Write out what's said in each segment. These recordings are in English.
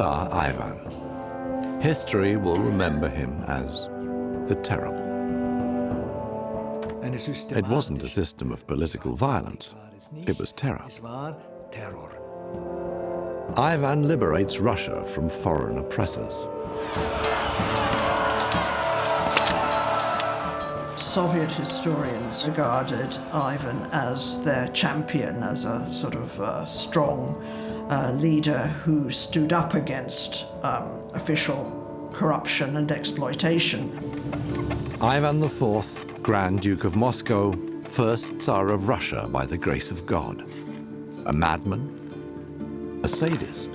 Tsar Ivan. History will remember him as the Terrible. It wasn't a system of political violence, it was terror. Ivan liberates Russia from foreign oppressors. Soviet historians regarded Ivan as their champion, as a sort of uh, strong uh, leader who stood up against um, official corruption and exploitation. Ivan IV, Grand Duke of Moscow, first Tsar of Russia by the grace of God. A madman, a sadist,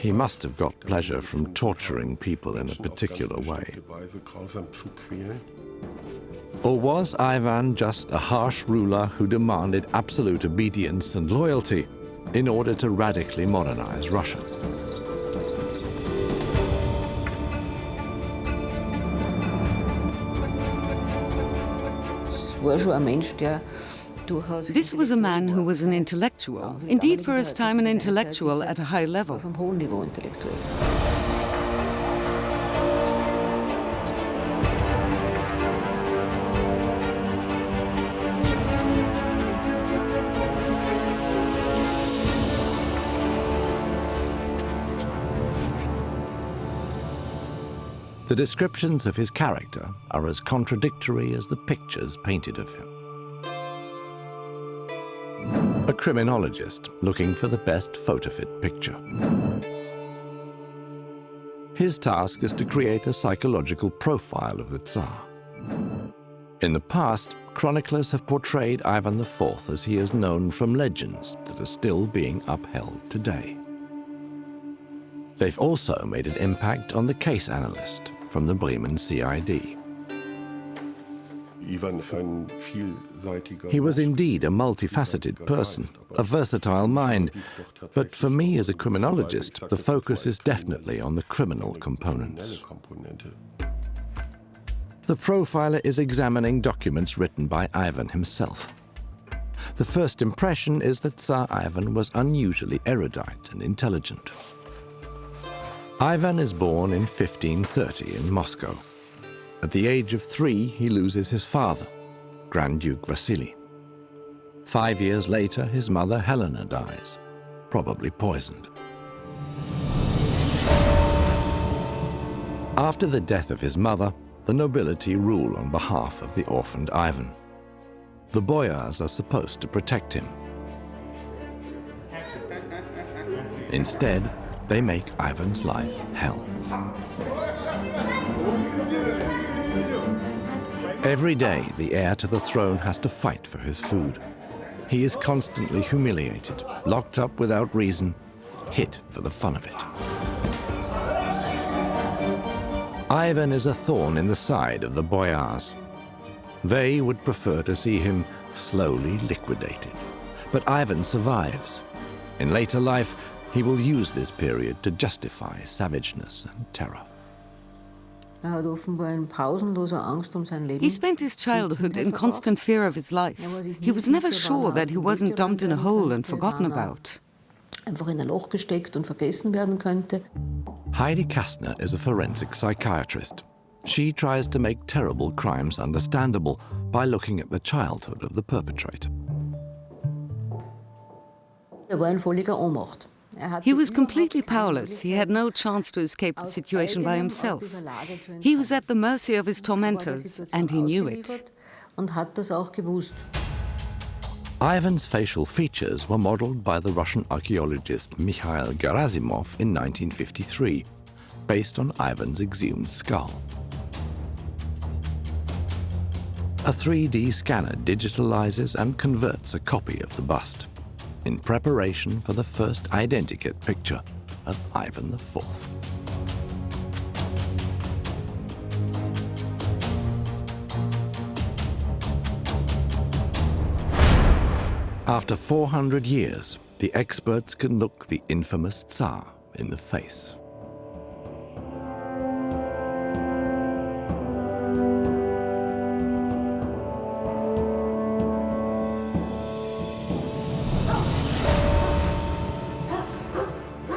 He must have got pleasure from torturing people in a particular way. Or was Ivan just a harsh ruler who demanded absolute obedience and loyalty in order to radically modernize Russia? This was a man who was an intellectual, indeed for his time an intellectual at a high level. The descriptions of his character are as contradictory as the pictures painted of him. A criminologist looking for the best photo-fit picture. His task is to create a psychological profile of the Tsar. In the past, chroniclers have portrayed Ivan IV as he is known from legends that are still being upheld today. They've also made an impact on the case analyst from the Bremen CID. He was indeed a multifaceted person, a versatile mind, but for me as a criminologist, the focus is definitely on the criminal components. The profiler is examining documents written by Ivan himself. The first impression is that Tsar Ivan was unusually erudite and intelligent. Ivan is born in 1530 in Moscow. At the age of three, he loses his father, Grand Duke Vasily. Five years later, his mother Helena dies, probably poisoned. After the death of his mother, the nobility rule on behalf of the orphaned Ivan. The boyars are supposed to protect him. Instead, they make Ivan's life hell. Every day, the heir to the throne has to fight for his food. He is constantly humiliated, locked up without reason, hit for the fun of it. Ivan is a thorn in the side of the boyars. They would prefer to see him slowly liquidated. But Ivan survives. In later life, he will use this period to justify savageness and terror. Er he spent his childhood in constant fear of his life. He was never sure that he wasn't dumped in a hole and forgotten about. Heidi Kastner is a forensic psychiatrist. She tries to make terrible crimes understandable by looking at the childhood of the perpetrator. Er war in völliger Ohnmacht. He was completely powerless. He had no chance to escape the situation by himself. He was at the mercy of his tormentors, and he knew it. Ivan's facial features were modeled by the Russian archaeologist Mikhail Gerasimov in 1953, based on Ivan's exhumed skull. A 3D scanner digitalizes and converts a copy of the bust in preparation for the first identikit picture of Ivan IV. After 400 years, the experts can look the infamous Tsar in the face.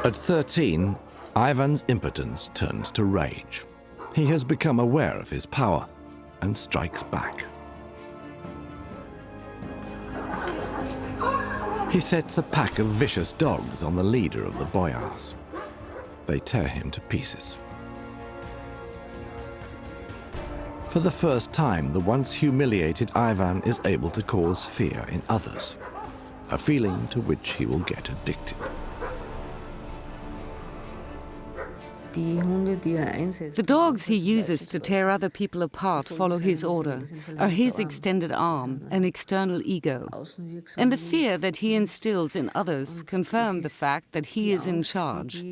At 13, Ivan's impotence turns to rage. He has become aware of his power and strikes back. He sets a pack of vicious dogs on the leader of the boyars. They tear him to pieces. For the first time, the once humiliated Ivan is able to cause fear in others, a feeling to which he will get addicted. The dogs he uses to tear other people apart follow his order, are his extended arm, an external ego. And the fear that he instills in others confirm the fact that he is in charge.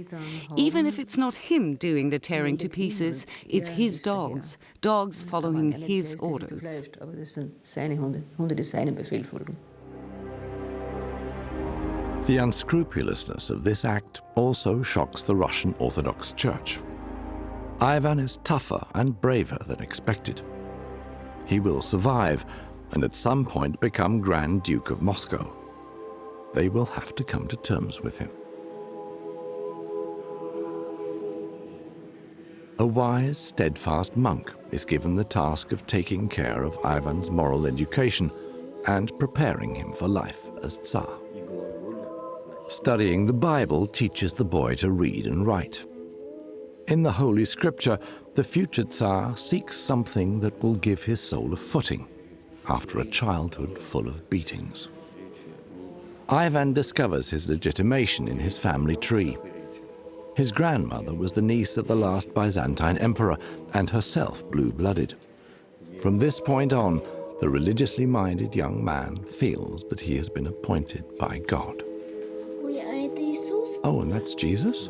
Even if it's not him doing the tearing to pieces, it's his dogs, dogs following his orders. The unscrupulousness of this act also shocks the Russian Orthodox Church. Ivan is tougher and braver than expected. He will survive and at some point become Grand Duke of Moscow. They will have to come to terms with him. A wise, steadfast monk is given the task of taking care of Ivan's moral education and preparing him for life as Tsar. Studying the Bible teaches the boy to read and write. In the Holy Scripture, the future Tsar seeks something that will give his soul a footing after a childhood full of beatings. Ivan discovers his legitimation in his family tree. His grandmother was the niece of the last Byzantine emperor and herself blue-blooded. From this point on, the religiously minded young man feels that he has been appointed by God. Oh, and that's Jesus?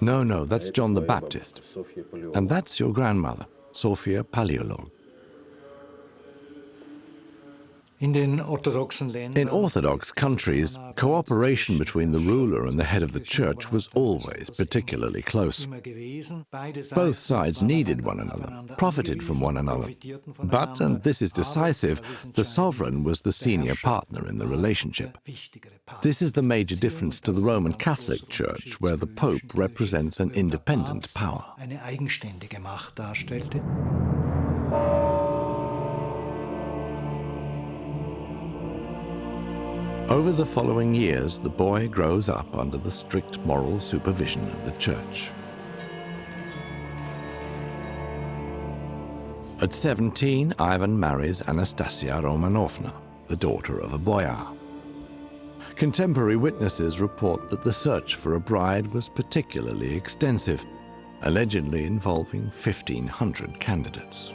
No, no, that's John the Baptist. And that's your grandmother, Sophia Paleolog. In Orthodox countries, cooperation between the ruler and the head of the church was always particularly close. Both sides needed one another, profited from one another. But, and this is decisive, the sovereign was the senior partner in the relationship. This is the major difference to the Roman Catholic Church, where the Pope represents an independent power. Over the following years, the boy grows up under the strict moral supervision of the church. At 17, Ivan marries Anastasia Romanovna, the daughter of a boyar. Contemporary witnesses report that the search for a bride was particularly extensive, allegedly involving 1,500 candidates.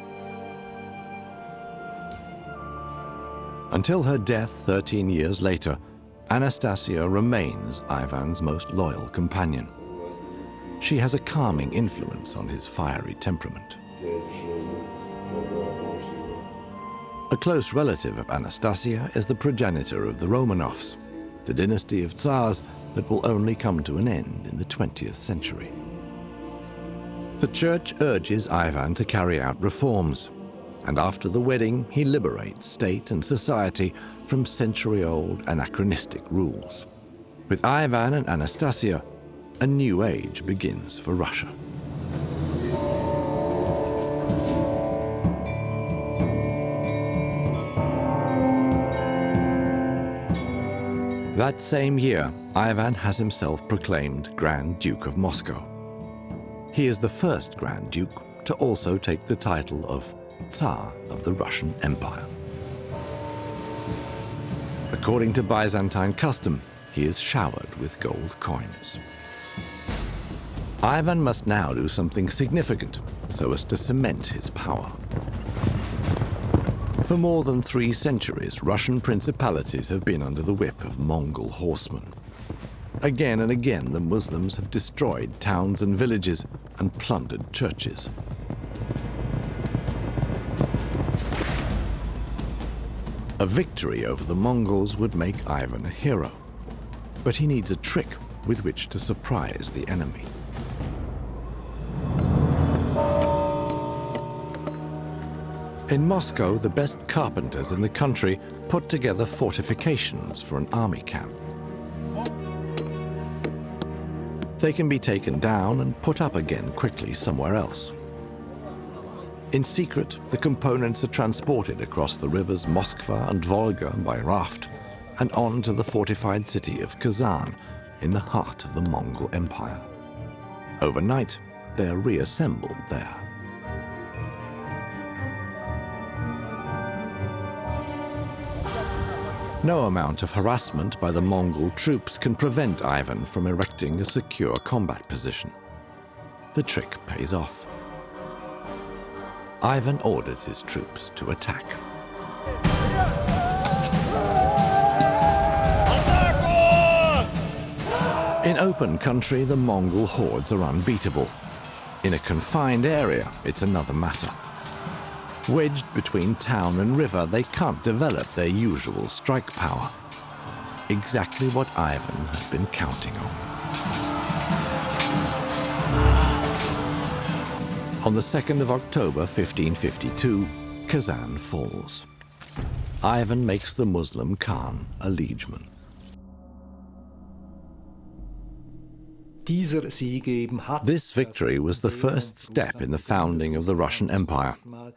Until her death 13 years later, Anastasia remains Ivan's most loyal companion. She has a calming influence on his fiery temperament. A close relative of Anastasia is the progenitor of the Romanovs, the dynasty of Tsars that will only come to an end in the 20th century. The church urges Ivan to carry out reforms, and after the wedding, he liberates state and society from century-old anachronistic rules. With Ivan and Anastasia, a new age begins for Russia. That same year, Ivan has himself proclaimed Grand Duke of Moscow. He is the first Grand Duke to also take the title of Tsar of the Russian Empire. According to Byzantine custom, he is showered with gold coins. Ivan must now do something significant so as to cement his power. For more than three centuries, Russian principalities have been under the whip of Mongol horsemen. Again and again, the Muslims have destroyed towns and villages and plundered churches. A victory over the Mongols would make Ivan a hero, but he needs a trick with which to surprise the enemy. In Moscow, the best carpenters in the country put together fortifications for an army camp. They can be taken down and put up again quickly somewhere else. In secret, the components are transported across the rivers Moskva and Volga by raft and on to the fortified city of Kazan in the heart of the Mongol Empire. Overnight, they are reassembled there. No amount of harassment by the Mongol troops can prevent Ivan from erecting a secure combat position. The trick pays off. Ivan orders his troops to attack. In open country, the Mongol hordes are unbeatable. In a confined area, it's another matter. Wedged between town and river, they can't develop their usual strike power. Exactly what Ivan has been counting on. On the 2nd of October 1552, Kazan falls. Ivan makes the Muslim Khan a liegeman. This victory was the first step in the founding of the Russian Empire.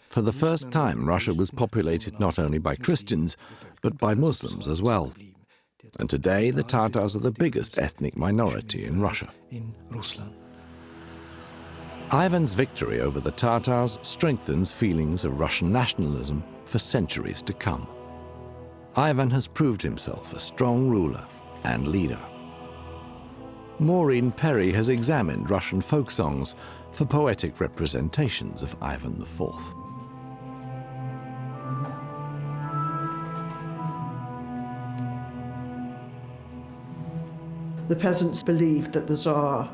For the first time, Russia was populated not only by Christians, but by Muslims as well. And today, the Tatars are the biggest ethnic minority in Russia. Ivan's victory over the Tatars strengthens feelings of Russian nationalism for centuries to come. Ivan has proved himself a strong ruler and leader. Maureen Perrie has examined Russian folk songs for poetic representations of Ivan IV. The peasants believed that the Tsar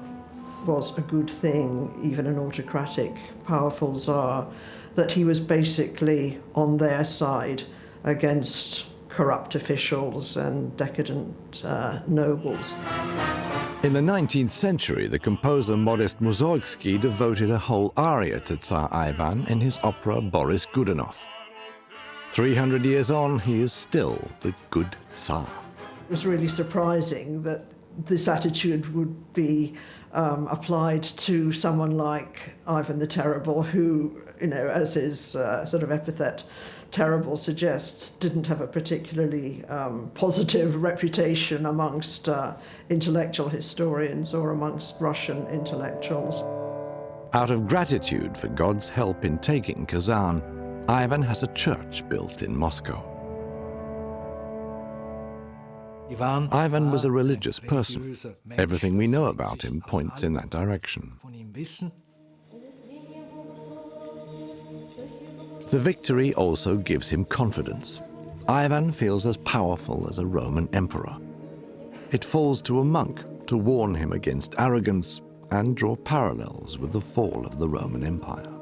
was a good thing, even an autocratic, powerful Tsar, that he was basically on their side against corrupt officials and decadent uh, nobles. In the 19th century, the composer Modest Mussorgsky devoted a whole aria to Tsar Ivan in his opera Boris Godunov. 300 years on, he is still the good Tsar. It was really surprising that this attitude would be um, applied to someone like Ivan the Terrible, who, you know, as his uh, sort of epithet terrible suggests, didn't have a particularly um, positive reputation amongst uh, intellectual historians or amongst Russian intellectuals. Out of gratitude for God's help in taking Kazan, Ivan has a church built in Moscow. Ivan was a religious person. Everything we know about him points in that direction. The victory also gives him confidence. Ivan feels as powerful as a Roman emperor. It falls to a monk to warn him against arrogance and draw parallels with the fall of the Roman Empire.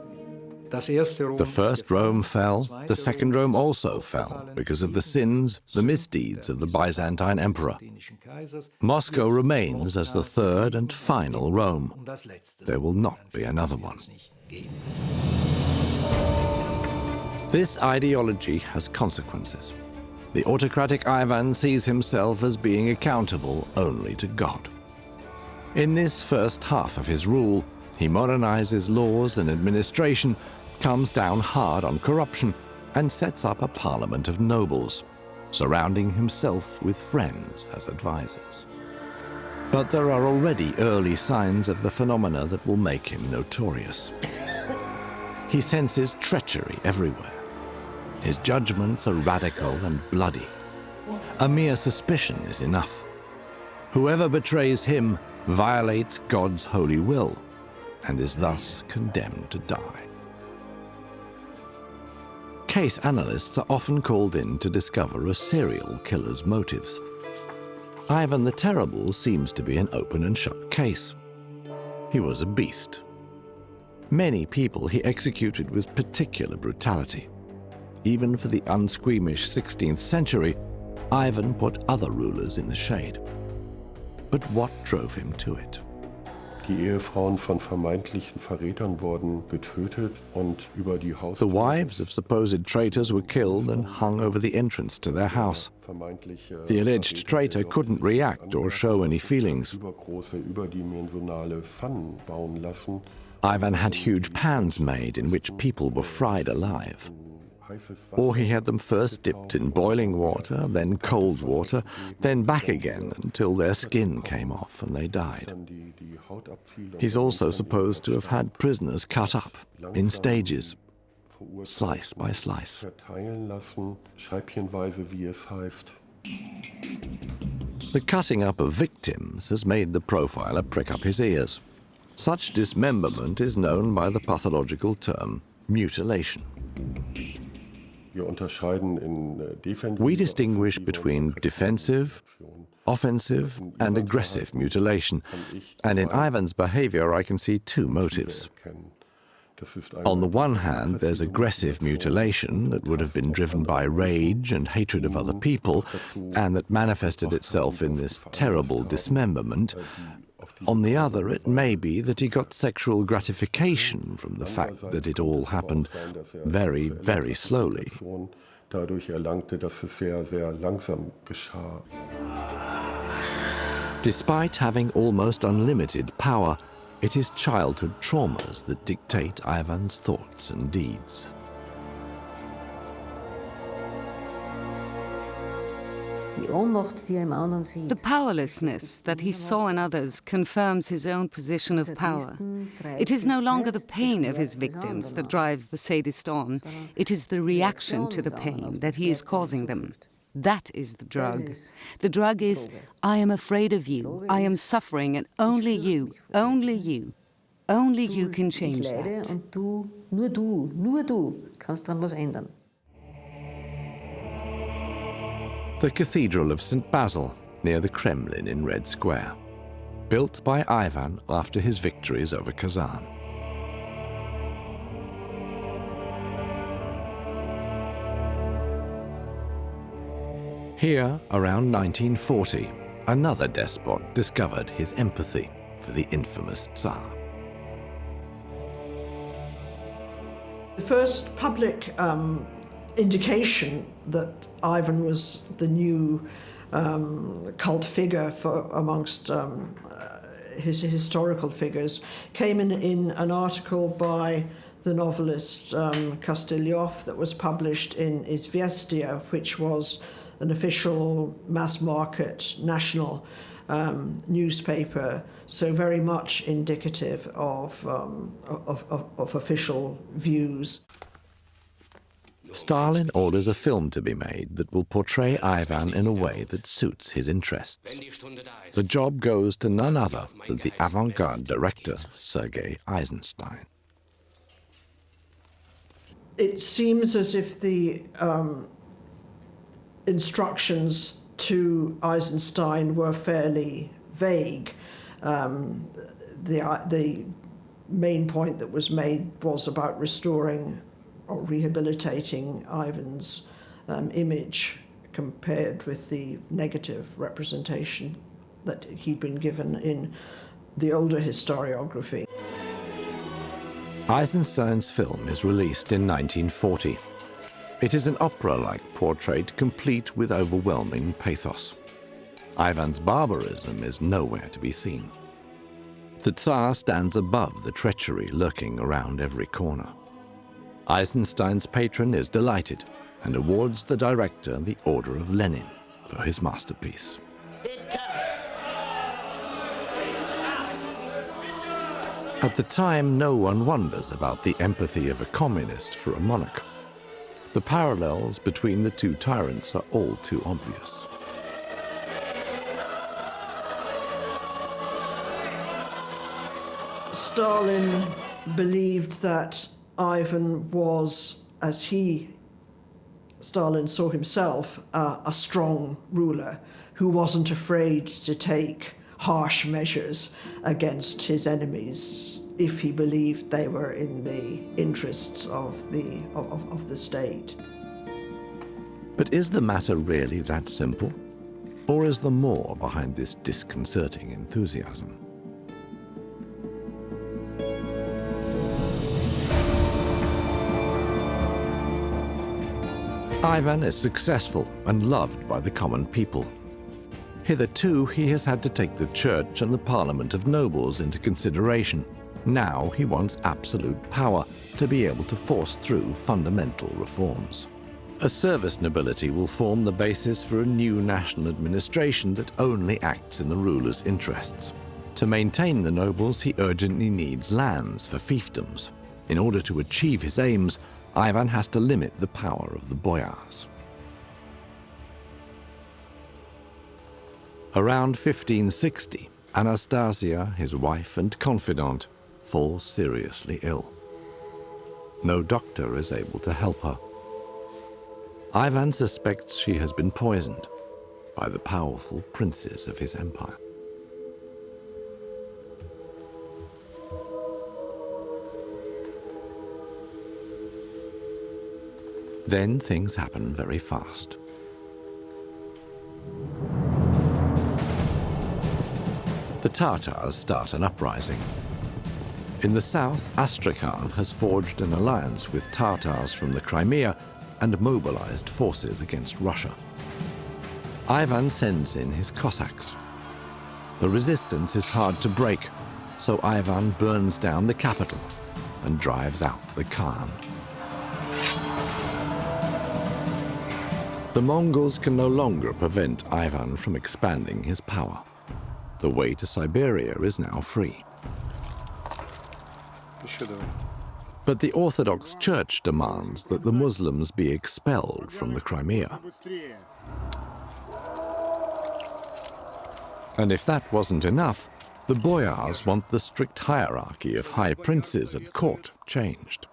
The first Rome fell, the second Rome also fell because of the sins, the misdeeds of the Byzantine emperor. Moscow remains as the third and final Rome. There will not be another one. This ideology has consequences. The autocratic Ivan sees himself as being accountable only to God. In this first half of his rule, he modernizes laws and administration, comes down hard on corruption, and sets up a parliament of nobles, surrounding himself with friends as advisors. But there are already early signs of the phenomena that will make him notorious. He senses treachery everywhere. His judgments are radical and bloody. A mere suspicion is enough. Whoever betrays him violates God's holy will and is thus condemned to die. Case analysts are often called in to discover a serial killer's motives. Ivan the Terrible seems to be an open and shut case. He was a beast. Many people he executed with particular brutality. Even for the unsqueamish 16th century, Ivan put other rulers in the shade. But what drove him to it? The wives of supposed traitors were killed and hung over the entrance to their house. The alleged traitor couldn't react or show any feelings. Übergroße, überdimensionale Pfannen bauen lassen. Ivan had huge pans made in which people were fried alive. Or he had them first dipped in boiling water, then cold water, then back again until their skin came off and they died. He's also supposed to have had prisoners cut up in stages, slice by slice. The cutting up of victims has made the profiler prick up his ears. Such dismemberment is known by the pathological term mutilation. We distinguish between defensive, offensive, and aggressive mutilation, and in Ivan's behavior I can see two motives. erkennen. Das ist eine On the one hand, there's aggressive mutilation that would have been driven by rage and hatred of other people, and that manifested itself in this terrible dismemberment. On the other, it may be that he got sexual gratification from the fact that it all happened very, very slowly. dadurch erlangte, dass es sehr, sehr langsam geschah. Despite having almost unlimited power, it is childhood traumas that dictate Ivan's thoughts and deeds. The powerlessness that he saw in others confirms his own position of power. It is no longer the pain of his victims that drives the sadist on, it is the reaction to the pain that he is causing them. That is the drug. The drug is, I am afraid of you, I am suffering, and only you, only you, only you can change that. The Cathedral of St. Basil, near the Kremlin in Red Square. Built by Ivan after his victories over Kazan. Here, around 1940, another despot discovered his empathy for the infamous Tsar. The first public um, indication that Ivan was the new um, cult figure for amongst um, uh, his historical figures came in, in an article by the novelist um, Kostyliov that was published in Izvestia, which was an official mass market national um, newspaper, so very much indicative of, um, of, of, of official views. Stalin orders a film to be made that will portray Ivan in a way that suits his interests. The job goes to none other than the avant-garde director, Sergei Eisenstein. It seems as if the um, instructions to Eisenstein were fairly vague. Um, the, the main point that was made was about restoring or rehabilitating Ivan's um, image compared with the negative representation that he'd been given in the older historiography. Eisenstein's film is released in 1940. It is an opera-like portrait complete with overwhelming pathos. Ivan's barbarism is nowhere to be seen. The Tsar stands above the treachery lurking around every corner. Eisenstein's patron is delighted and awards the director the Order of Lenin for his masterpiece. At the time, no one wonders about the empathy of a communist for a monarch. The parallels between the two tyrants are all too obvious. Stalin believed that Ivan was, as he, Stalin saw himself, uh, a strong ruler who wasn't afraid to take harsh measures against his enemies if he believed they were in the interests of the, of, of- of the state. But is the matter really that simple? Or is there more behind this disconcerting enthusiasm? Ivan is successful and loved by the common people. Hitherto, he has had to take the church and the parliament of nobles into consideration. Now he wants absolute power to be able to force through fundamental reforms. A service nobility will form the basis for a new national administration that only acts in the ruler's interests. To maintain the nobles, he urgently needs lands for fiefdoms. In order to achieve his aims, Ivan has to limit the power of the boyars. Around 1560, Anastasia, his wife and confidant, falls seriously ill. No doctor is able to help her. Ivan suspects she has been poisoned by the powerful princes of his empire. Then things happen very fast. The Tatars start an uprising. In the south, Astrakhan has forged an alliance with Tatars from the Crimea and mobilized forces against Russia. Ivan sends in his Cossacks. The resistance is hard to break, so Ivan burns down the capital and drives out the Khan. The Mongols can no longer prevent Ivan from expanding his power. The way to Siberia is now free. But the Orthodox Church demands that the Muslims be expelled from the Crimea. And if that wasn't enough, the boyars want the strict hierarchy of high princes at court changed.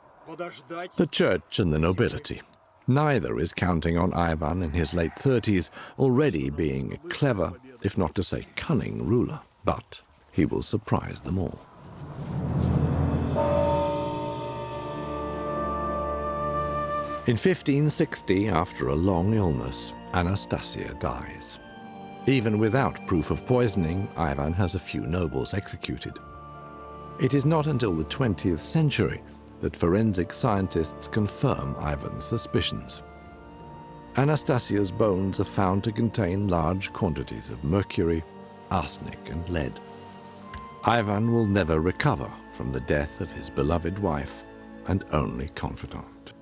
The church and the nobility Neither is counting on Ivan in his late 30s, already being a clever, if not to say cunning, ruler. But he will surprise them all. In 1560, after a long illness, Anastasia dies. Even without proof of poisoning, Ivan has a few nobles executed. It is not until the 20th century that forensic scientists confirm Ivan's suspicions. Anastasia's bones are found to contain large quantities of mercury, arsenic and lead. Ivan will never recover from the death of his beloved wife and only confidant.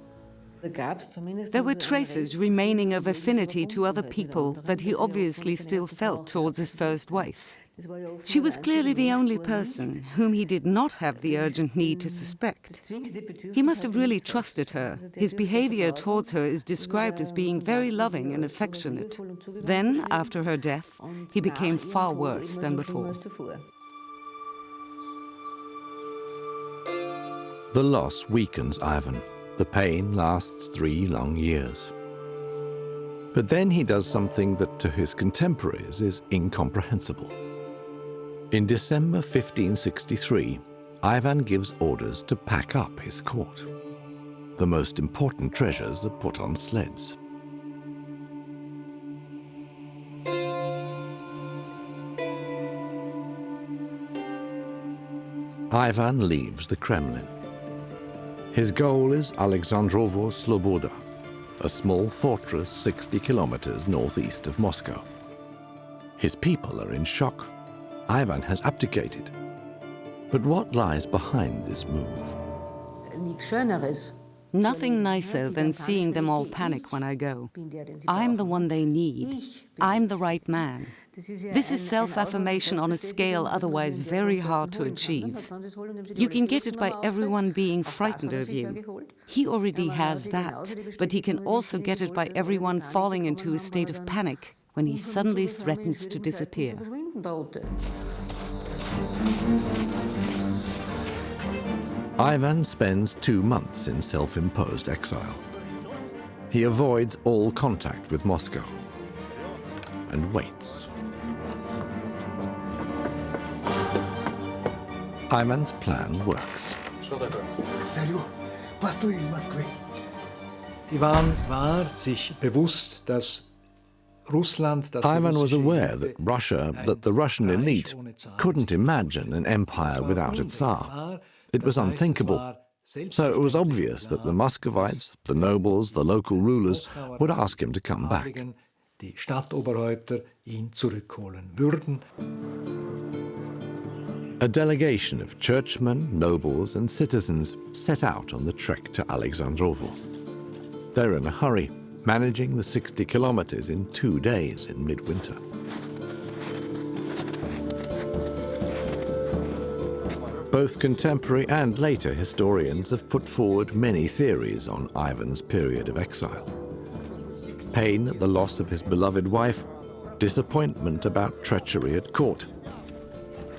There were traces remaining of affinity to other people that he obviously still felt towards his first wife. She was clearly the only person whom he did not have the urgent need to suspect. He must have really trusted her. His behavior towards her is described as being very loving and affectionate. Then, after her death, he became far worse than before. The loss weakens Ivan. The pain lasts three long years. But then he does something that to his contemporaries is incomprehensible. In December 1563, Ivan gives orders to pack up his court. The most important treasures are put on sleds. Ivan leaves the Kremlin. His goal is Alexandrovo Sloboda, a small fortress 60 kilometers northeast of Moscow. His people are in shock Ivan has abdicated. But what lies behind this move? Nothing nicer than seeing them all panic when I go. I'm the one they need. I'm the right man. This is self-affirmation on a scale otherwise very hard to achieve. You can get it by everyone being frightened of you. He already has that, but he can also get it by everyone falling into a state of panic when he suddenly threatens to disappear. Ivan spends two months in self-imposed exile. He avoids all contact with Moscow and waits. Ivan's plan works. Ivan war sich bewusst, dass Ivan was aware that Russia, that the Russian elite, couldn't imagine an empire without a Tsar. It was unthinkable. So it was obvious that the Muscovites, the nobles, the local rulers would ask him to come back. Die Stadtoberhäupter ihn zurückholen würden. A delegation of churchmen, nobles, and citizens set out on the trek to Alexandrovo. They're in a hurry, managing the 60 kilometers in two days in midwinter. Both contemporary and later historians have put forward many theories on Ivan's period of exile. Pain at the loss of his beloved wife, disappointment about treachery at court.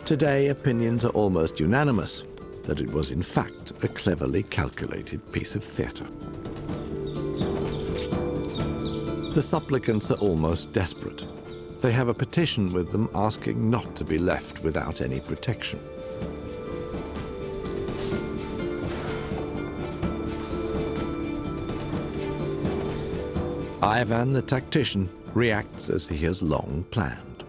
Today, opinions are almost unanimous that it was in fact a cleverly calculated piece of theatre. The supplicants are almost desperate. They have a petition with them asking not to be left without any protection. Ivan the tactician reacts as he has long planned.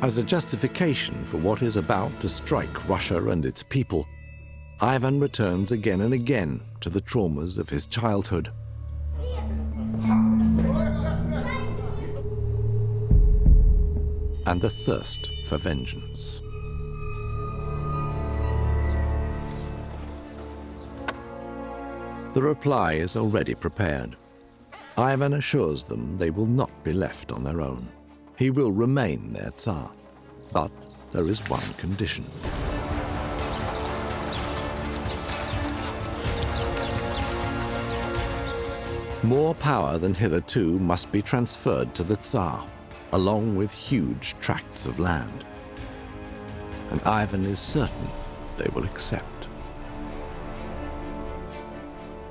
As a justification for what is about to strike Russia and its people, Ivan returns again and again to the traumas of his childhood. And the thirst for vengeance. The reply is already prepared. Ivan assures them they will not be left on their own. He will remain their Tsar. But there is one condition. More power than hitherto must be transferred to the Tsar, along with huge tracts of land. And Ivan is certain they will accept.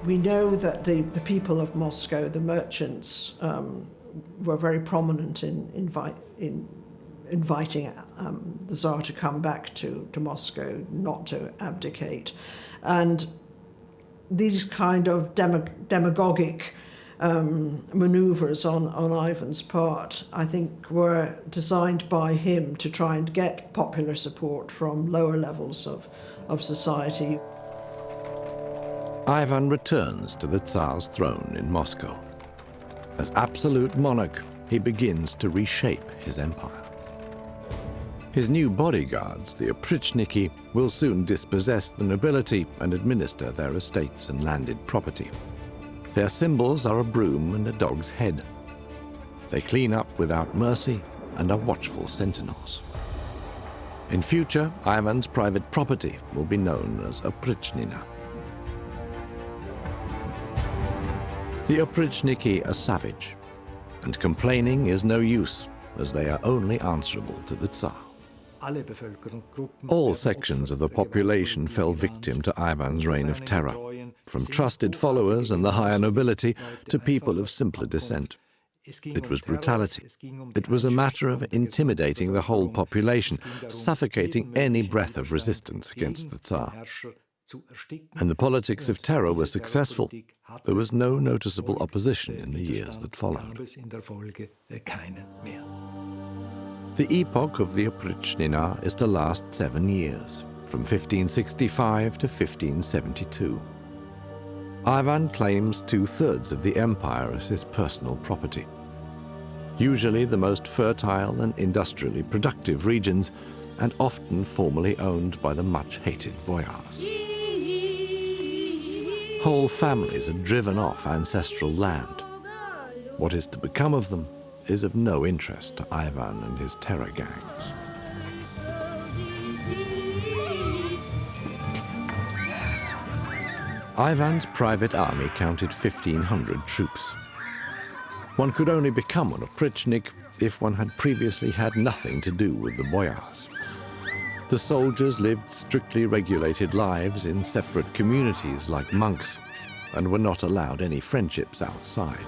We know that the, the people of Moscow, the merchants, um, were very prominent in, in inviting um, the Tsar to come back to, to Moscow, not to abdicate. And these kind of demagogic um, maneuvers on, on Ivan's part, I think, were designed by him to try and get popular support from lower levels of, of society. Ivan returns to the Tsar's throne in Moscow. As absolute monarch, he begins to reshape his empire. His new bodyguards, the Oprichniki, will soon dispossess the nobility and administer their estates and landed property. Their symbols are a broom and a dog's head. They clean up without mercy and are watchful sentinels. In future, Ivan's private property will be known as Oprichnina. The Oprichniki are savage, and complaining is no use, as they are only answerable to the Tsar. All sections of the population fell victim to Ivan's reign of terror, from trusted followers and the higher nobility to people of simpler descent. It was brutality. It was a matter of intimidating the whole population, suffocating any breath of resistance against the Tsar. And the politics of terror were successful. There was no noticeable opposition in the years that followed. The epoch of the Oprichnina is to last seven years, from 1565 to 1572. Ivan claims two-thirds of the empire as his personal property. Usually the most fertile and industrially productive regions, and often formerly owned by the much-hated boyars. Whole families are driven off ancestral land. What is to become of them is of no interest to Ivan and his terror gangs. Ivan's private army counted 1,500 troops. One could only become an oprichnik if one had previously had nothing to do with the boyars. The soldiers lived strictly regulated lives in separate communities like monks and were not allowed any friendships outside.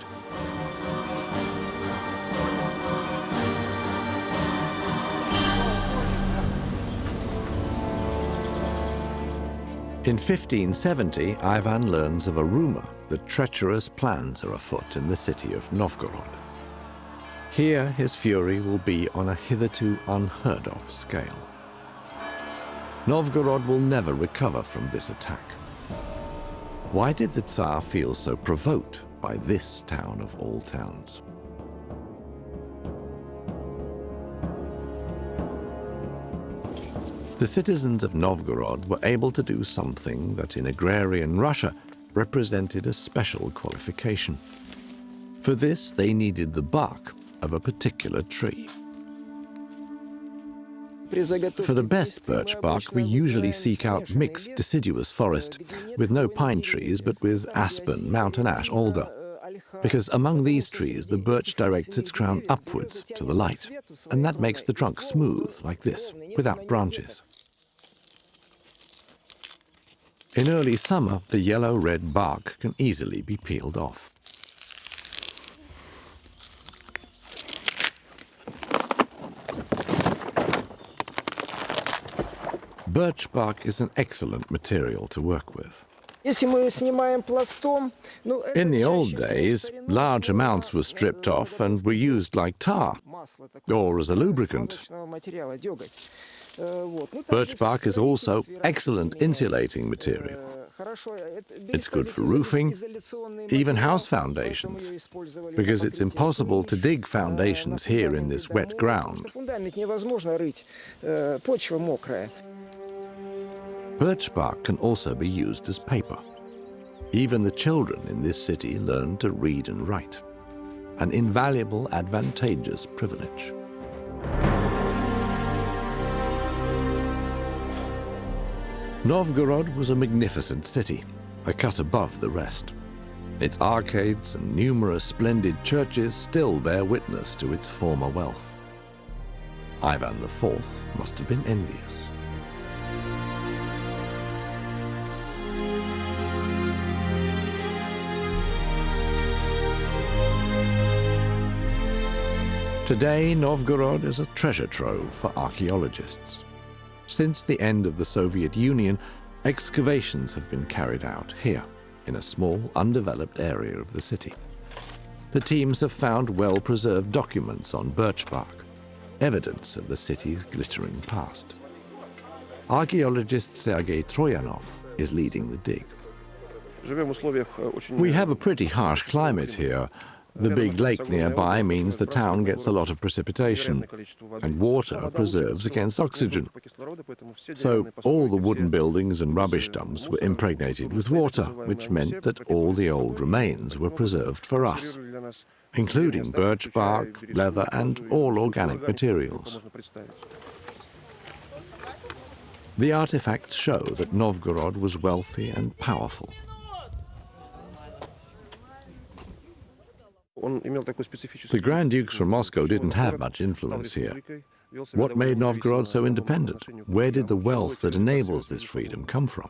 In 1570, Ivan learns of a rumor that treacherous plans are afoot in the city of Novgorod. Here, his fury will be on a hitherto unheard of scale. Novgorod will never recover from this attack. Why did the Tsar feel so provoked by this town of all towns? The citizens of Novgorod were able to do something that in agrarian Russia represented a special qualification. For this, they needed the bark of a particular tree. For the best birch bark, we usually seek out mixed deciduous forest, with no pine trees, but with aspen, mountain ash, alder. Because among these trees, the birch directs its crown upwards to the light, and that makes the trunk smooth, like this, without branches. In early summer, the yellow-red bark can easily be peeled off. Birch bark is an excellent material to work with. In the old days, large amounts were stripped off and were used like tar or as a lubricant. Birch bark is also excellent insulating material. It's good for roofing, even house foundations, because it's impossible to dig foundations here in this wet ground. Birch bark can also be used as paper. Even the children in this city learn to read and write, an invaluable, advantageous privilege. Novgorod was a magnificent city, a cut above the rest. Its arcades and numerous splendid churches still bear witness to its former wealth. Ivan IV must have been envious. Today, Novgorod is a treasure trove for archaeologists. Since the end of the Soviet Union, excavations have been carried out here, in a small, undeveloped area of the city. The teams have found well-preserved documents on birch bark, evidence of the city's glittering past. Archaeologist Sergei Troyanov is leading the dig. We have a pretty harsh climate here, the big lake nearby means the town gets a lot of precipitation, and water preserves against oxygen. So all the wooden buildings and rubbish dumps were impregnated with water, which meant that all the old remains were preserved for us, including birch bark, leather, and all organic materials. The artifacts show that Novgorod was wealthy and powerful. The Grand Dukes from Moscow didn't have much influence here. What made Novgorod so independent? Where did the wealth that enables this freedom come from?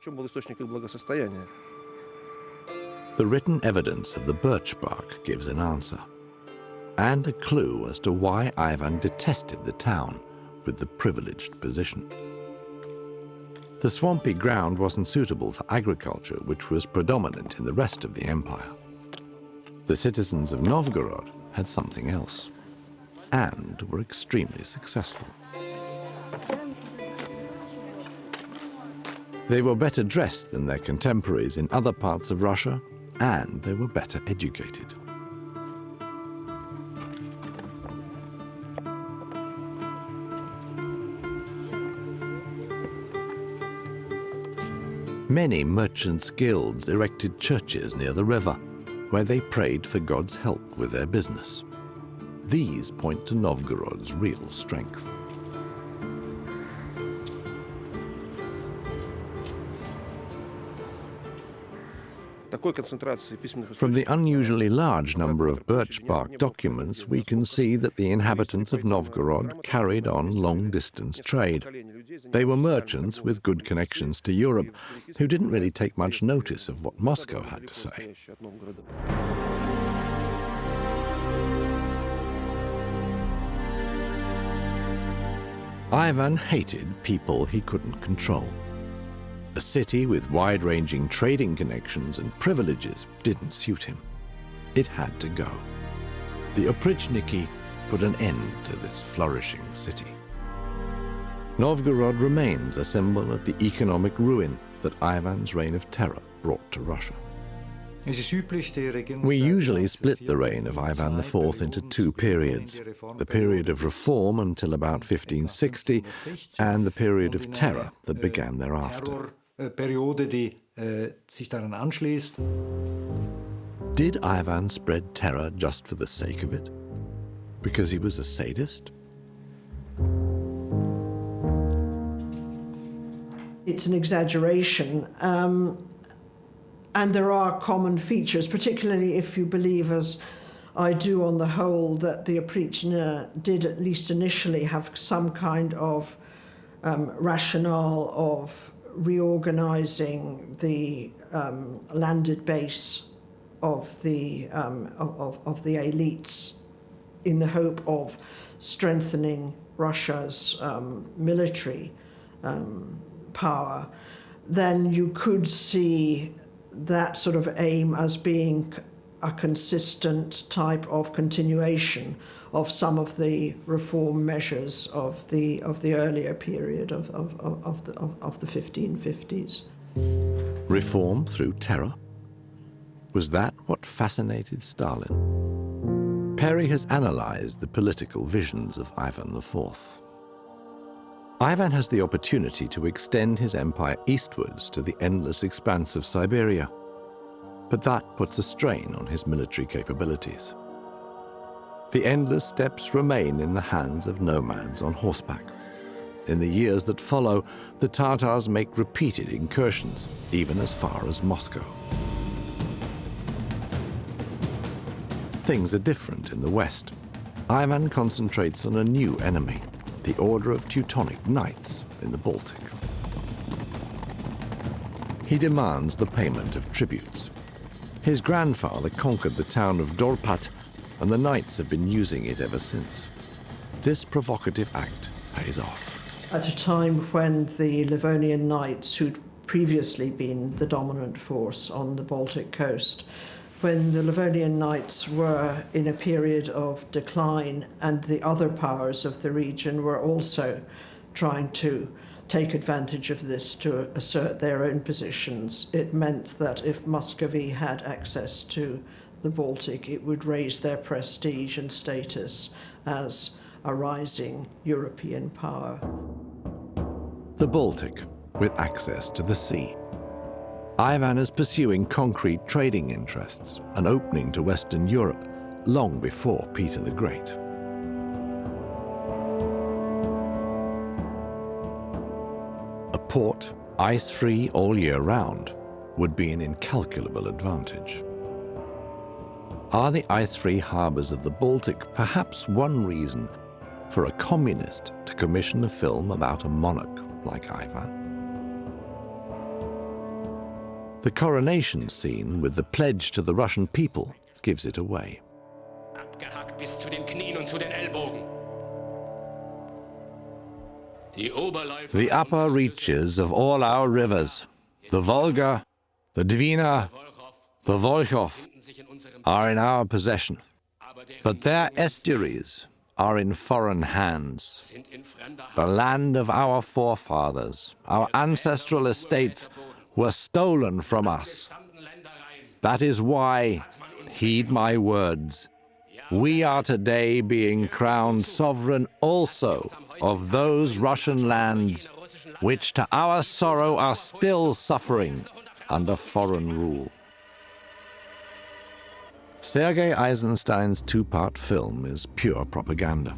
The written evidence of the birch bark gives an answer, and a clue as to why Ivan detested the town with the privileged position. The swampy ground wasn't suitable for agriculture, which was predominant in the rest of the empire. The citizens of Novgorod had something else and were extremely successful. They were better dressed than their contemporaries in other parts of Russia and they were better educated. Many merchants' guilds erected churches near the river where they prayed for God's help with their business. These point to Novgorod's real strength. From the unusually large number of birch bark documents, we can see that the inhabitants of Novgorod carried on long-distance trade. They were merchants with good connections to Europe, who didn't really take much notice of what Moscow had to say. Ivan hated people he couldn't control. A city with wide-ranging trading connections and privileges didn't suit him. It had to go. The Oprichniki put an end to this flourishing city. Novgorod remains a symbol of the economic ruin that Ivan's reign of terror brought to Russia. We usually split the reign of Ivan IV into two periods, the period of reform until about 1560 and the period of terror that began thereafter. Did Ivan spread terror just for the sake of it? Because he was a sadist? It's an exaggeration. Um, and there are common features, particularly if you believe, as I do on the whole, that the Oprichnina did at least initially have some kind of um, rationale of reorganizing the um, landed base of the, um, of, of the elites in the hope of strengthening Russia's um, military um, power, then you could see that sort of aim as being a consistent type of continuation of some of the reform measures of the of the earlier period of, of, of, the, of, of the 1550s. Reform through terror? Was that what fascinated Stalin? Perrie has analyzed the political visions of Ivan IV. Ivan has the opportunity to extend his empire eastwards to the endless expanse of Siberia. But that puts a strain on his military capabilities. The endless steppes remain in the hands of nomads on horseback. In the years that follow, the Tatars make repeated incursions, even as far as Moscow. Things are different in the west. Ivan concentrates on a new enemy, the Order of Teutonic Knights in the Baltic. He demands the payment of tributes. His grandfather conquered the town of Dorpat, and the knights have been using it ever since. This provocative act pays off. At a time when the Livonian Knights, who'd previously been the dominant force on the Baltic coast, when the Livonian Knights were in a period of decline and the other powers of the region were also trying to take advantage of this to assert their own positions. It meant that if Muscovy had access to the Baltic, it would raise their prestige and status as a rising European power. The Baltic, with access to the sea. Ivan is pursuing concrete trading interests, an opening to Western Europe, long before Peter the Great. Port, ice-free all year round, would be an incalculable advantage. Are the ice-free harbours of the Baltic perhaps one reason for a communist to commission a film about a monarch like Ivan? The coronation scene with the pledge to the Russian people gives it away. The upper reaches of all our rivers, the Volga, the Dvina, the Volkhov, are in our possession, but their estuaries are in foreign hands. The land of our forefathers, our ancestral estates, were stolen from us. That is why, heed my words, we are today being crowned sovereign also of those Russian lands which to our sorrow are still suffering under foreign rule. Sergei Eisenstein's two-part film is pure propaganda.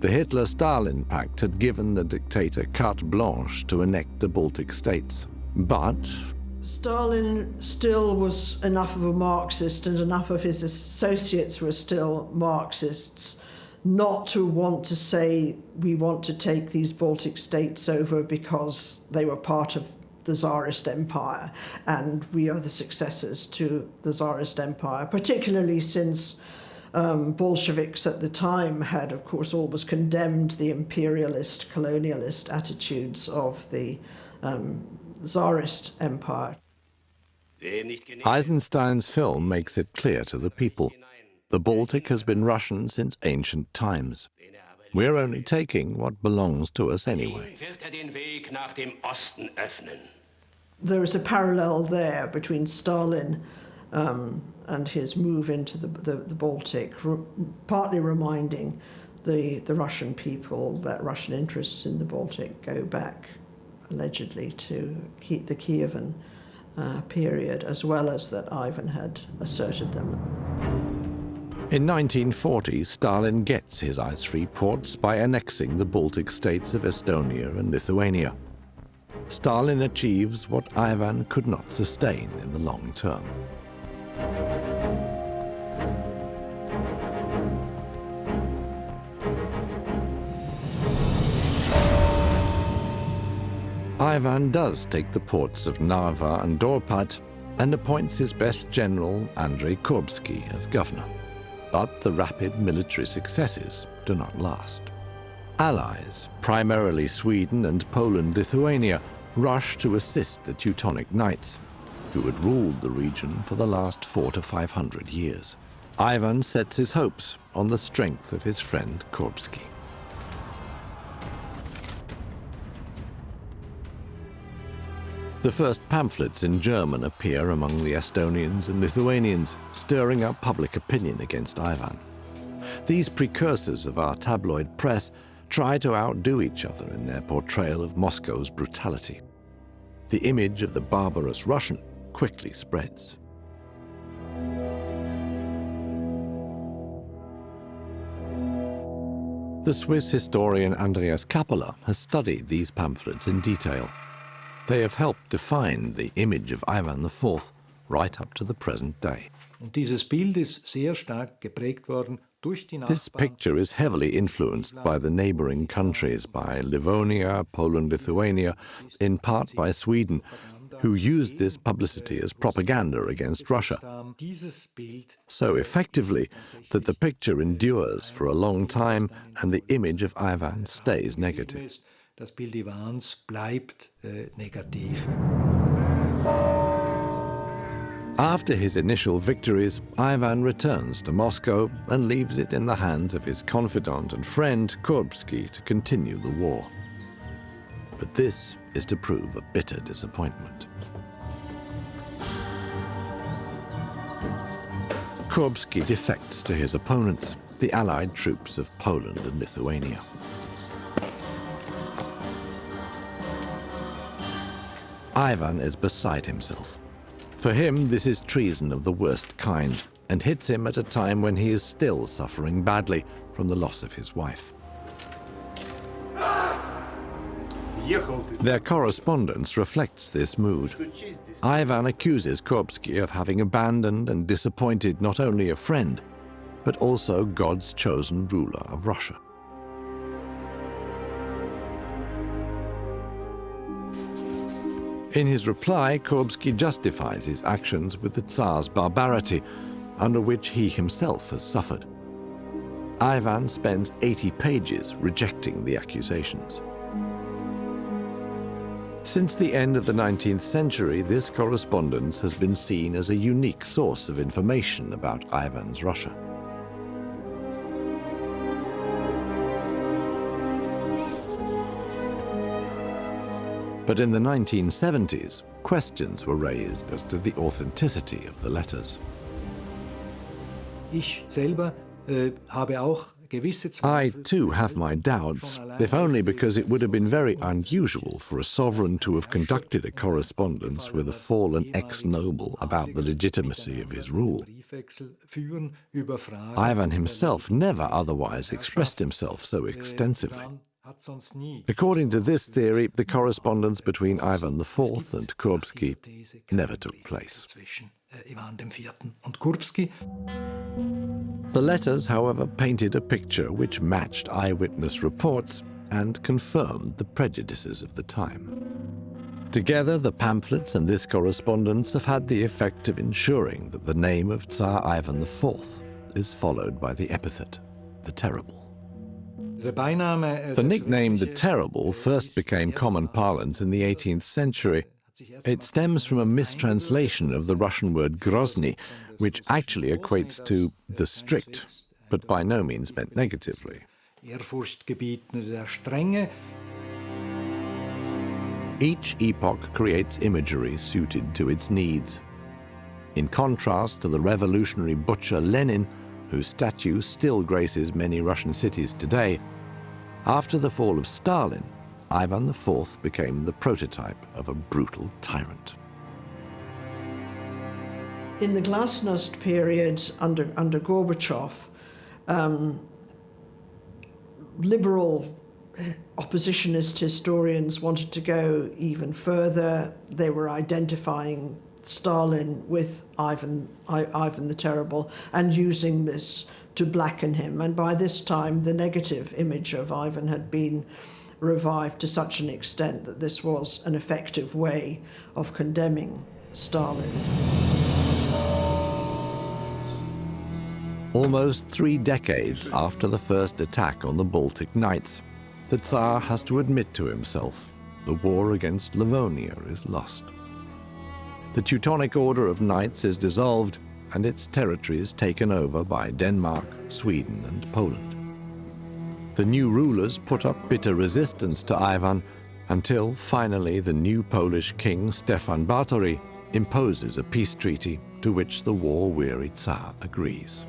The Hitler-Stalin pact had given the dictator carte blanche to annex the Baltic states. But Stalin still was enough of a Marxist and enough of his associates were still Marxists not to want to say we want to take these Baltic states over because they were part of the Tsarist Empire and we are the successors to the Tsarist Empire, particularly since um, Bolsheviks at the time had, of course, always condemned the imperialist, colonialist attitudes of the um, Tsarist Empire. Eisenstein's film makes it clear to the people. The Baltic has been Russian since ancient times. We're only taking what belongs to us anyway. There is a parallel there between Stalin um, and his move into the, the, the Baltic, partly reminding the, the Russian people that Russian interests in the Baltic go back allegedly to keep the Kievan uh, period, as well as that Ivan had asserted them. In 1940, Stalin gets his ice-free ports by annexing the Baltic states of Estonia and Lithuania. Stalin achieves what Ivan could not sustain in the long term. Ivan does take the ports of Narva and Dorpat and appoints his best general, Andrei Kurbsky, as governor. But the rapid military successes do not last. Allies, primarily Sweden and Poland-Lithuania, rush to assist the Teutonic Knights, who had ruled the region for the last four to five hundred years. Ivan sets his hopes on the strength of his friend Kurbsky. The first pamphlets in German appear among the Estonians and Lithuanians, stirring up public opinion against Ivan. These precursors of our tabloid press try to outdo each other in their portrayal of Moscow's brutality. The image of the barbarous Russian quickly spreads. The Swiss historian Andreas Kappeler has studied these pamphlets in detail. They have helped define the image of Ivan IV right up to the present day. This picture is heavily influenced by the neighboring countries, by Livonia, Poland, Lithuania, in part by Sweden, who used this publicity as propaganda against Russia. So effectively that the picture endures for a long time and the image of Ivan stays negative. After his initial victories, Ivan returns to Moscow and leaves it in the hands of his confidant and friend Kurbsky to continue the war. But this is to prove a bitter disappointment. Kurbsky defects to his opponents, the Allied troops of Poland and Lithuania. Ivan is beside himself. For him, this is treason of the worst kind and hits him at a time when he is still suffering badly from the loss of his wife. Their correspondence reflects this mood. Ivan accuses Kurbsky of having abandoned and disappointed not only a friend, but also God's chosen ruler of Russia. In his reply, Kurbsky justifies his actions with the Tsar's barbarity, under which he himself has suffered. Ivan spends 80 pages rejecting the accusations. Since the end of the 19th century, this correspondence has been seen as a unique source of information about Ivan's Russia. But in the 1970s, questions were raised as to the authenticity of the letters. Äh, I too have my doubts, if only because it would have been very unusual for a sovereign to have conducted a correspondence with a fallen ex-noble about the legitimacy of his rule. Ivan himself never otherwise expressed himself so extensively. According to this theory, the correspondence between Ivan IV and Kurbsky never took place. The letters, however, painted a picture which matched eyewitness reports and confirmed the prejudices of the time. Together, the pamphlets and this correspondence have had the effect of ensuring that the name of Tsar Ivan IV is followed by the epithet, the Terrible. The nickname the Terrible first became common parlance in the 18th century, It stems from a mistranslation of the Russian word Grozny, which actually equates to the strict, but by no means meant negatively. Each epoch creates imagery suited to its needs. In contrast to the revolutionary butcher Lenin, whose statue still graces many Russian cities today, after the fall of Stalin, Ivan IV became the prototype of a brutal tyrant. In the Glasnost period under, under Gorbachev, um, liberal oppositionist historians wanted to go even further. They were identifying Stalin with Ivan, I, Ivan the Terrible and using this to blacken him. And by this time, the negative image of Ivan had been revived to such an extent that this was an effective way of condemning Stalin. Almost three decades after the first attack on the Baltic Knights, the Tsar has to admit to himself the war against Livonia is lost. The Teutonic Order of Knights is dissolved and its territories taken over by Denmark, Sweden and Poland. The new rulers put up bitter resistance to Ivan until finally the new Polish king Stefan Batory imposes a peace treaty to which the war-weary Tsar agrees.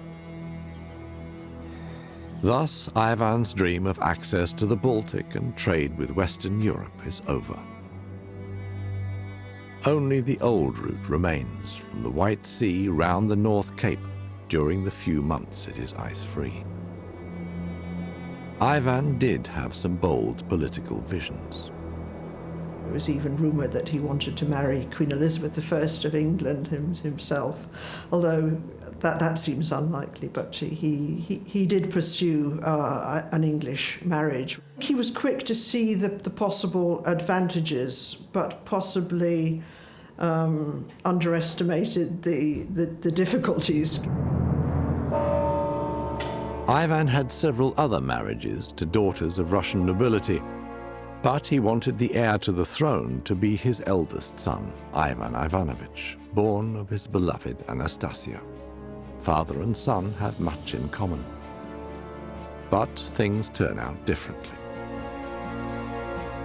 Thus, Ivan's dream of access to the Baltic and trade with Western Europe is over. Only the old route remains from the White Sea round the North Cape during the few months it is ice-free. Ivan did have some bold political visions. It was even rumoured that he wanted to marry Queen Elizabeth I of England himself, although that, that seems unlikely, but he, he, he did pursue uh, an English marriage. He was quick to see the, the possible advantages, but possibly um, underestimated the, the, the difficulties. Ivan had several other marriages to daughters of Russian nobility, but he wanted the heir to the throne to be his eldest son, Ivan Ivanovich, born of his beloved Anastasia. Father and son have much in common. But things turn out differently.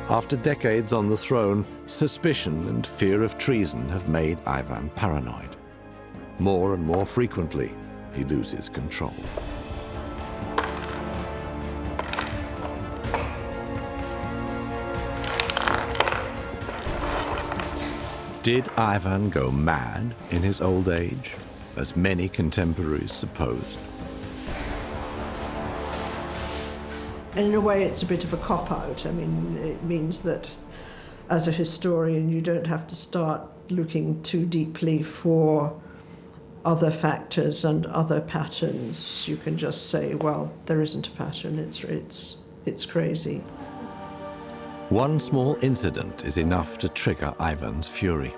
After decades on the throne, suspicion and fear of treason have made Ivan paranoid. More and more frequently, he loses control. Did Ivan go mad in his old age, as many contemporaries supposed? In a way, it's a bit of a cop-out. I mean, it means that as a historian, you don't have to start looking too deeply for other factors and other patterns. You can just say, well, there isn't a pattern, it's, it's, it's crazy. One small incident is enough to trigger Ivan's fury.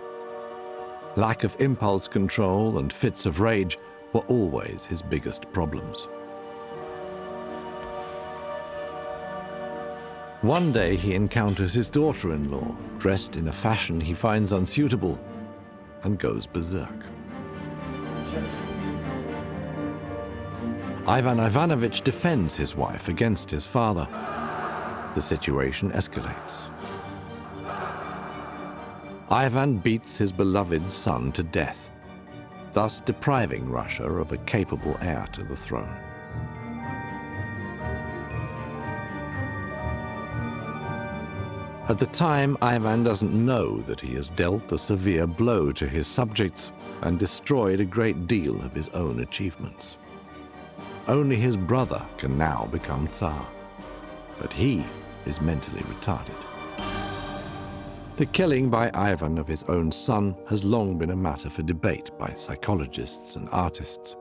Lack of impulse control and fits of rage were always his biggest problems. One day he encounters his daughter-in-law, dressed in a fashion he finds unsuitable, and goes berserk. Ivan Ivanovich defends his wife against his father, the situation escalates. Ivan beats his beloved son to death, thus depriving Russia of a capable heir to the throne. At the time, Ivan doesn't know that he has dealt a severe blow to his subjects and destroyed a great deal of his own achievements. Only his brother can now become Tsar, but he is mentally retarded. The killing by Ivan of his own son has long been a matter for debate by psychologists and artists.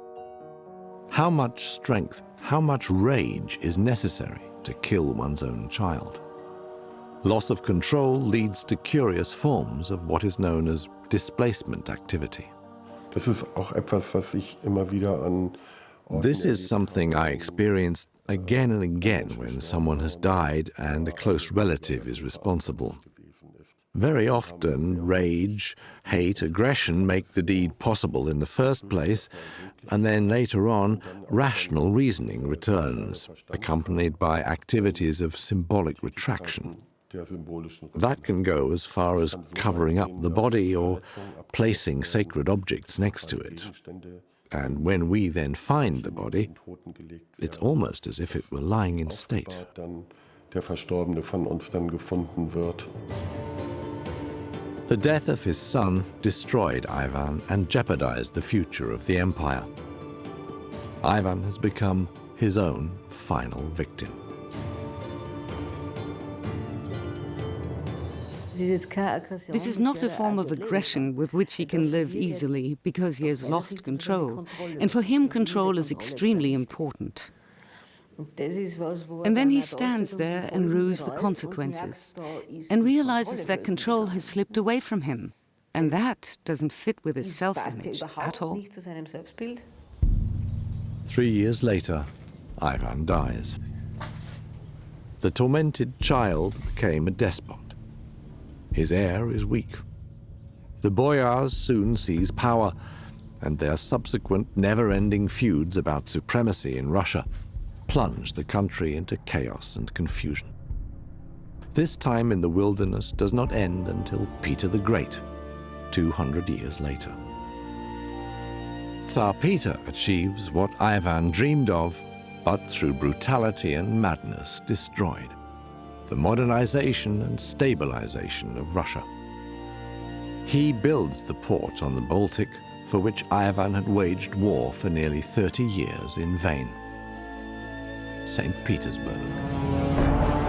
How much strength, how much rage is necessary to kill one's own child? Loss of control leads to curious forms of what is known as displacement activity. Das ist auch etwas, was ich immer wieder an This is something I experienced again and again when someone has died and a close relative is responsible. Very often, rage, hate, aggression make the deed possible in the first place, and then later on, rational reasoning returns, accompanied by activities of symbolic retraction. That can go as far as covering up the body or placing sacred objects next to it. And when we then find the body, it's almost as if it were lying in state. Der Verstorbene von uns dann gefunden wird. The death of his son destroyed Ivan and jeopardized the future of the empire. Ivan has become his own final victim. This is not a form of aggression with which he can live easily because he has lost control. And for him, control is extremely important. And then he stands there and rues the consequences and realizes that control has slipped away from him. And that doesn't fit with his self-image at all. Three years later, Ivan dies. The tormented child became a despot. His heir is weak. The boyars soon seize power, and their subsequent never-ending feuds about supremacy in Russia plunge the country into chaos and confusion. This time in the wilderness does not end until Peter the Great, 200 years later. Tsar Peter achieves what Ivan dreamed of, but through brutality and madness destroyed the modernization and stabilization of Russia. He builds the port on the Baltic for which Ivan had waged war for nearly 30 years in vain. St. Petersburg.